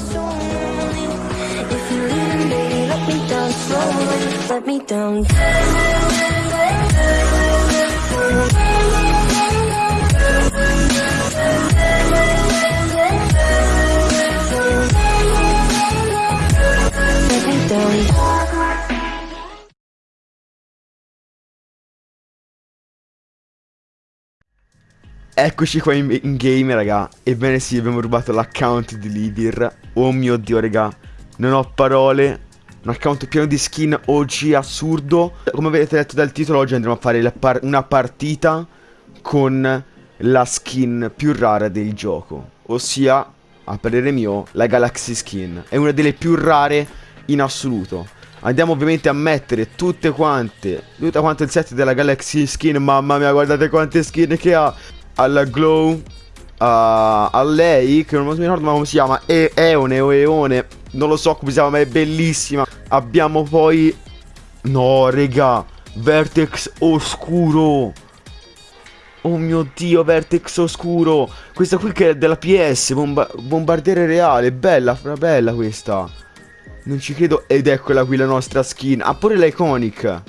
If you leave, baby, let me down slowly. Let me down. Eccoci qua in, in game, raga. Ebbene sì, abbiamo rubato l'account di Libir. Oh mio dio, raga. Non ho parole. Un account pieno di skin OG assurdo. Come avete letto dal titolo, oggi andremo a fare par- una partita con la skin più rara del gioco. Ossia, a parere mio, la Galaxy Skin. È una delle più rare in assoluto. Andiamo ovviamente a mettere tutte quante, tutto quanto il set della Galaxy Skin. Mamma mia, guardate quante skin che ha alla Glow a, a lei che non mi ricordo come si chiama e Eone o Eone non lo so come si chiama ma è bellissima. Abbiamo poi no regà Vertex oscuro. Oh mio dio Vertex oscuro. Questa qui che è della PS bomba bombardiere reale bella bella questa. Non ci credo ed eccola qui la nostra skin. Ha pure l'iconic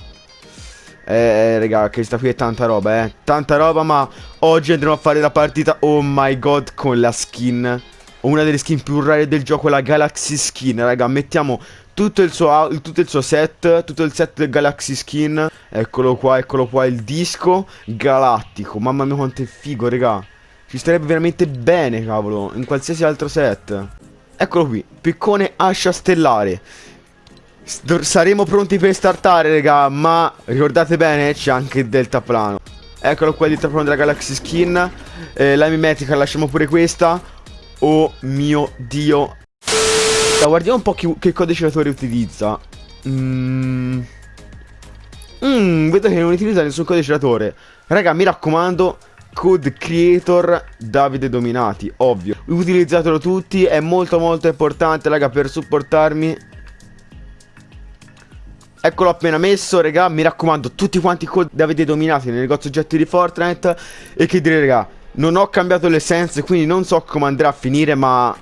eh, raga, questa qui è tanta roba, eh. Tanta roba, ma oggi andremo a fare la partita, oh my god, con la skin. Una delle skin più rare del gioco, la Galaxy Skin, raga. Mettiamo tutto il suo, tutto il suo set, tutto il set del Galaxy Skin. Eccolo qua, eccolo qua, il disco galattico. Mamma mia quanto è figo, raga. Ci starebbe veramente bene, cavolo, in qualsiasi altro set. Eccolo qui, piccone ascia stellare. Saremo pronti per startare, raga, ma ricordate bene, c'è anche il deltaplano. Eccolo qua il deltaplano della Galaxy Skin. Eh, la mimetica, lasciamo pure questa. Oh mio dio. Allora, guardiamo un po' chi- che codiciatore utilizza. Mmm. Mmm, vedo che non utilizza nessun codiciatore. Raga, mi raccomando, code creator Davide Dominati, ovvio. Utilizzatelo tutti, è molto molto importante, raga, per supportarmi. Eccolo appena messo, raga, mi raccomando, tutti quanti code avete dominati nel negozio oggetti di Fortnite. E che dire, raga, non ho cambiato le essenze, quindi non so come andrà a finire, ma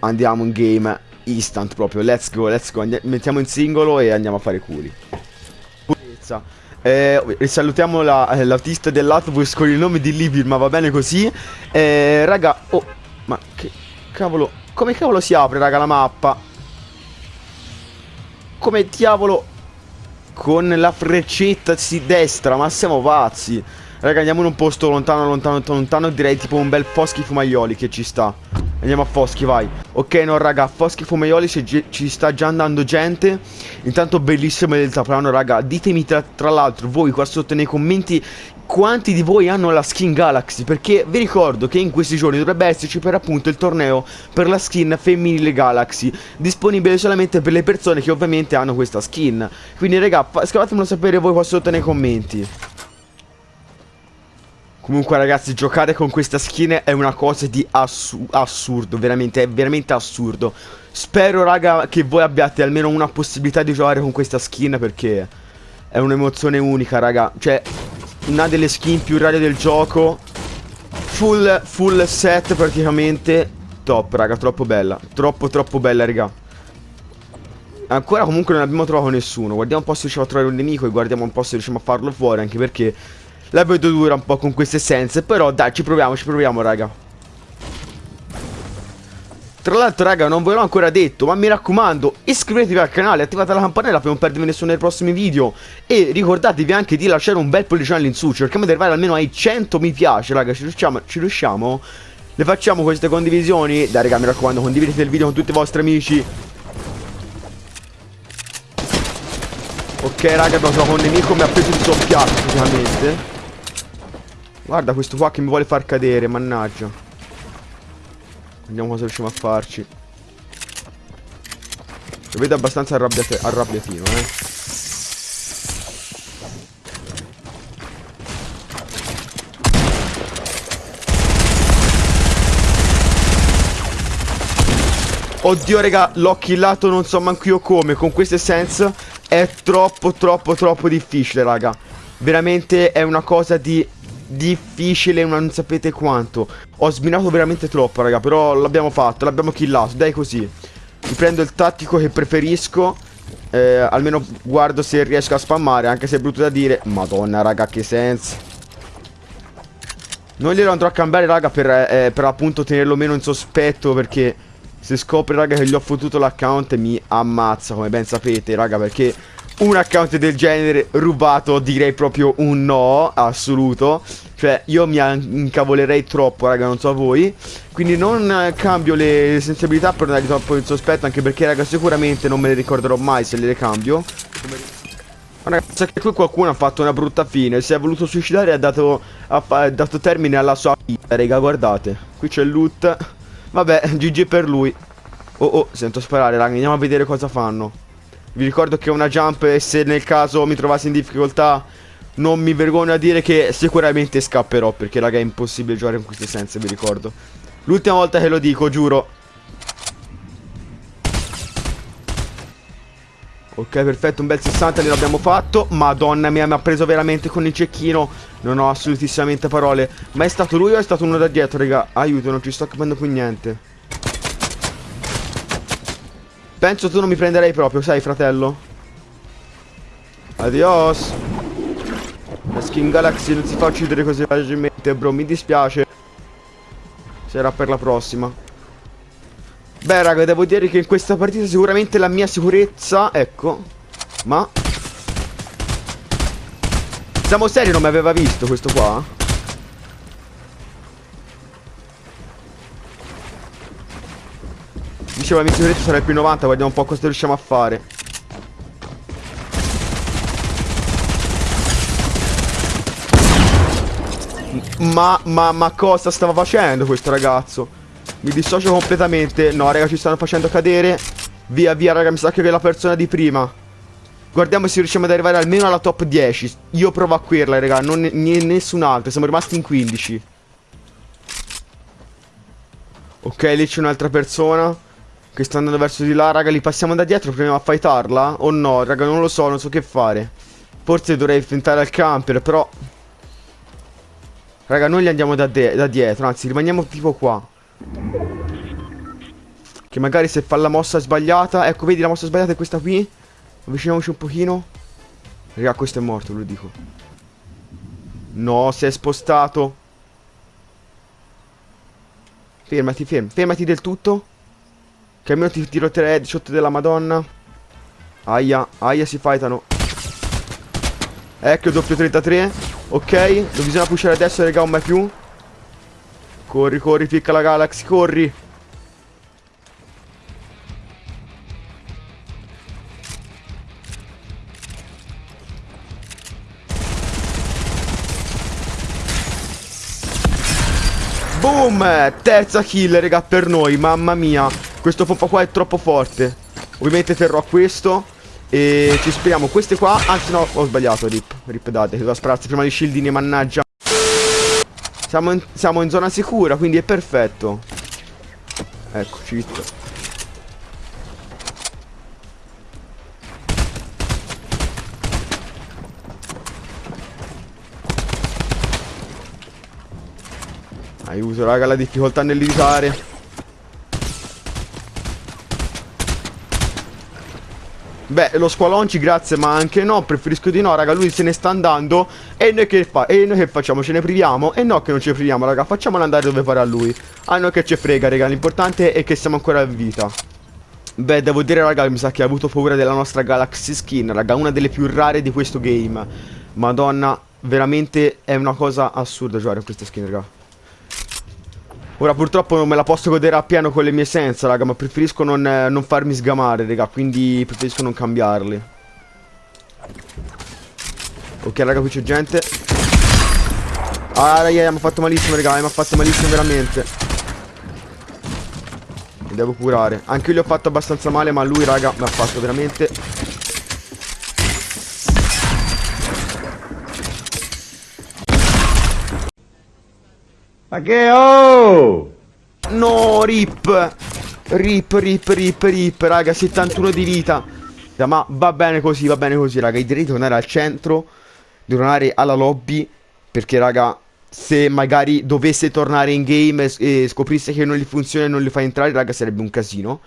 andiamo in game instant proprio, let's go, let's go. Mettiamo in singolo e andiamo a fare culi. Purezza eh, salutiamo la- l'autista dell'autobus con il nome di Libir, ma va bene così. Eh, Raga, oh, ma che cavolo, come cavolo si apre, raga, la mappa? Come diavolo Con la freccetta si destra Ma siamo pazzi. Raga andiamo in un posto lontano lontano lontano, Direi tipo un bel Foschi Fumaioli che ci sta Andiamo a Foschi vai. Ok no raga a Foschi Fumaioli ci, sta già andando gente. Intanto bellissimo il deltaplano raga Ditemi tra, tra l'altro voi qua sotto nei commenti quanti di voi hanno la skin Galaxy? Perché vi ricordo che in questi giorni dovrebbe esserci per appunto il torneo per la skin femminile Galaxy Disponibile solamente per le persone che ovviamente hanno questa skin. Quindi raga scrivetemelo sapere voi qua sotto nei commenti Comunque ragazzi giocare con questa skin è una cosa di assu assurdo Veramente è veramente assurdo. Spero raga che voi abbiate almeno una possibilità di giocare con questa skin perché è un'emozione unica raga. Cioè una delle skin più rare del gioco. Full, full set praticamente. Top raga, troppo bella. Troppo troppo bella raga. Ancora comunque non abbiamo trovato nessuno. Guardiamo un po' se riusciamo a trovare un nemico E guardiamo un po' se riusciamo a farlo fuori Anche perché la vedo dura un po' con queste essenze Però dai ci proviamo, ci proviamo raga tra l'altro raga non ve l'ho ancora detto Ma mi raccomando iscrivetevi al canale Attivate la campanella per non perdervi nessuno dei prossimi video E ricordatevi anche di lasciare un bel pollicione all'insù Cerchiamo di arrivare almeno ai 100 mi piace raga Ci riusciamo? Ci riusciamo? Le facciamo queste condivisioni? Dai raga mi raccomando condividete il video con tutti i vostri amici Ok raga abbiamo trovato un nemico Mi ha preso il soppiato praticamente Guarda questo qua che mi vuole far cadere Mannaggia. Vediamo cosa riusciamo a farci. Lo vedo abbastanza arrabbiatino eh. Oddio raga l'ho killato non so manco io come. Con queste sense è troppo troppo troppo difficile raga. Veramente è una cosa di difficile non sapete quanto. Ho sminato veramente troppo, raga, però l'abbiamo fatto, l'abbiamo killato, dai così. Mi prendo il tattico che preferisco. Eh, almeno guardo se riesco a spammare, anche se è brutto da dire. Madonna, raga, che senso. Non glielo andrò a cambiare, raga, per, eh, per appunto tenerlo meno in sospetto, perché se scopre, raga, che gli ho fottuto l'account mi ammazza, come ben sapete, raga, perché un account del genere rubato direi proprio un no assoluto. Cioè io mi incavolerei troppo raga non so voi. Quindi non cambio le sensibilità per non dare troppo il sospetto Anche perché raga sicuramente non me le ricorderò mai se le cambio. Ragazzi che qui qualcuno ha fatto una brutta fine. Si è voluto suicidare e ha dato, ha dato termine alla sua vita raga guardate. Qui c'è il loot. Vabbè GG per lui. Oh oh sento sparare raga andiamo a vedere cosa fanno vi ricordo che è una jump e se nel caso mi trovassi in difficoltà non mi vergogno a dire che sicuramente scapperò perché raga è impossibile giocare con queste sense, vi ricordo. L'ultima volta che lo dico, giuro. Ok, perfetto, un bel 60 gliel'abbiamo fatto. Madonna mia, mi ha preso veramente con il cecchino. Non ho assolutissimamente parole. Ma è stato lui o è stato uno da dietro, raga? Aiuto, non ci sto capendo più niente. Penso tu non mi prenderei proprio, sai fratello? Adios La skin Galaxy non si fa uccidere così facilmente bro, mi dispiace Sarà per la prossima Beh raga, devo dire che in questa partita sicuramente la mia sicurezza Ecco Ma Siamo seri, non mi aveva visto questo qua? Dicevo la mia sicurezza sarà più 90 Guardiamo un po' cosa riusciamo a fare. Ma, ma, ma cosa stava facendo questo ragazzo? Mi dissocio completamente. No raga ci stanno facendo cadere. Via via raga mi sa che è la persona di prima. Guardiamo se riusciamo ad arrivare almeno alla top 10 Io provo a querla raga Non nessun altro Siamo rimasti in 15 Ok lì c'è un'altra persona che sta andando verso di là, raga, li passiamo da dietro, proviamo a fightarla? O no, raga, non lo so, non so che fare. Forse dovrei fintare al camper, però... Raga, noi li andiamo da, da dietro, anzi, rimaniamo tipo qua. Che magari se fa la mossa sbagliata... Ecco, vedi, la mossa sbagliata è questa qui. Avviciniamoci un pochino. Raga, questo è morto, ve lo dico. No, si è spostato. Fermati, fermati, fermati del tutto. Almeno ti tiro 3 headshot della madonna. Aia, aia si fightano. Ecco, doppio 33 Ok, non bisogna pushare adesso, raga, un mai più. Corri, corri, picca la Galaxy, corri. Boom! Terza kill, raga, per noi, mamma mia questo pompa qua è troppo forte. Ovviamente terrò questo E ci speriamo. Queste qua Anzi no ho sbagliato Rip. Rip date Devo spararsi prima di shieldini mannaggia. Siamo in, siamo in zona sicura Quindi è perfetto. Ecco cheat Aiuto raga la difficoltà nell'editare Beh, lo squalonci grazie, ma anche no, preferisco di no, raga, lui se ne sta andando E noi che fa? E noi che facciamo? Ce ne priviamo? E no che non ci priviamo, raga, facciamolo andare dove a lui A noi che ci frega, raga, l'importante è che siamo ancora in vita Beh, devo dire, raga, mi sa che ha avuto paura della nostra Galaxy Skin, raga, una delle più rare di questo game Madonna, veramente è una cosa assurda giocare a questa skin, raga Ora purtroppo non me la posso godere appieno con le mie senza, raga, ma preferisco non, eh, non farmi sgamare, raga, quindi preferisco non cambiarli. Ok, raga, qui c'è gente. Ah, raga, mi ha fatto malissimo, raga, mi ha fatto malissimo veramente. Mi devo curare. Anche io gli ho fatto abbastanza male, ma lui, raga, mi ha fatto veramente Ma che oh! No, rip! Rip, rip, rip, rip, raga, 71 di vita. Ma va bene così, va bene così, raga. Direi di tornare al centro, di tornare alla lobby, perché, raga, se magari dovesse tornare in game e, scoprisse che non gli funziona e non li fa entrare, raga, sarebbe un casino.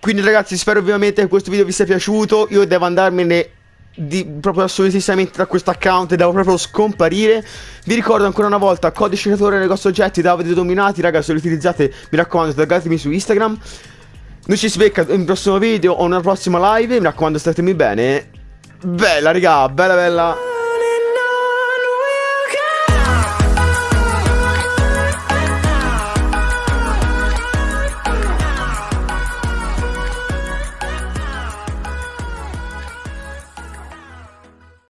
Quindi ragazzi, spero ovviamente che questo video vi sia piaciuto. Io devo andarmene di, proprio assolutissimamente da questo account e devo proprio scomparire. Vi ricordo ancora una volta, codice creatore negozio oggetti, Davide Dominati, raga, se lo utilizzate, mi raccomando, taggatemi su Instagram. Noi ci si in un prossimo video o una prossima live, mi raccomando, statemi bene. Bella, raga, bella bella.